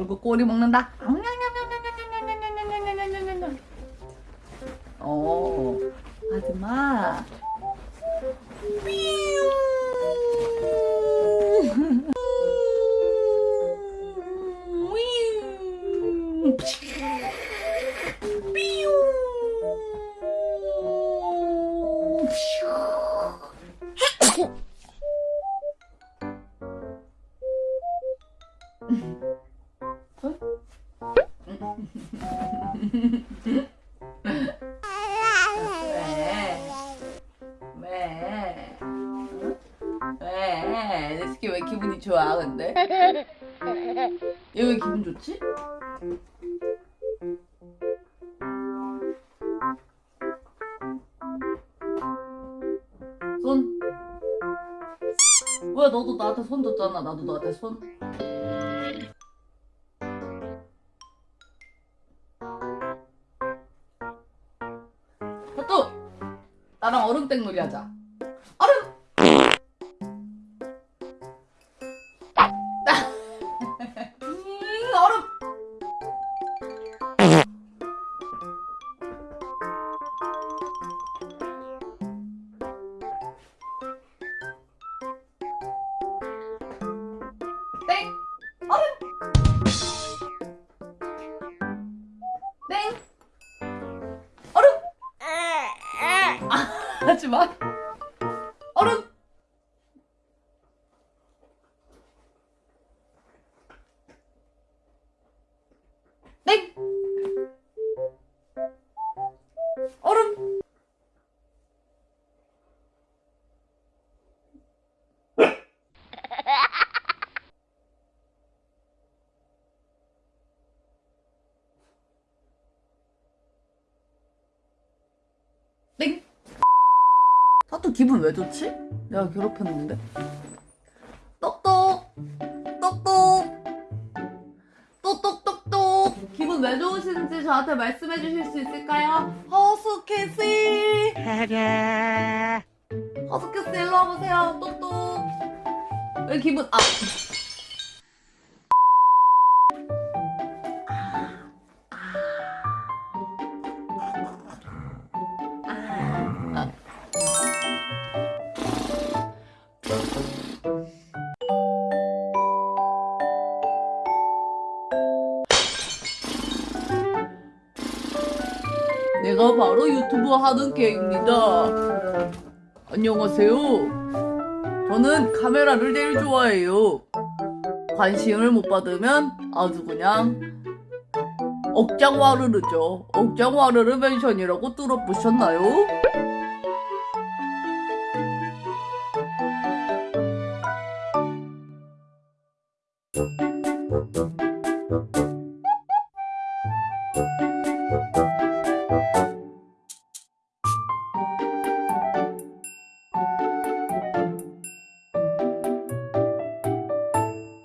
이거 꼬리 먹는다. 어, 하지마. 왜? 왜? 응? 왜? 내 새끼 왜 기분이 좋아 근데? 얘 왜 기분 좋지? 손. 왜 너도 나한테 손 줬잖아. 나도 너한테 손. 나랑 얼음땡 놀이 하자. 음, 얼음. 땡. 얼음. 하지 마. 얼음. 또 기분 왜 좋지? 내가 괴롭혔는데. 똑똑. 똑똑. 똑똑똑똑. 기분 왜 좋으신지 저한테 말씀해 주실 수 있을까요? 허스캐시. 허스캐시 일로 와보세요. 똑똑. 왜 기분, 아. 아. 내가 바로 유튜브 하는 개입니다. 안녕하세요. 저는 카메라를 제일 좋아해요. 관심을 못 받으면 아주 그냥 억장와르르죠. 억장와르르 멘션이라고 뚫어보셨나요?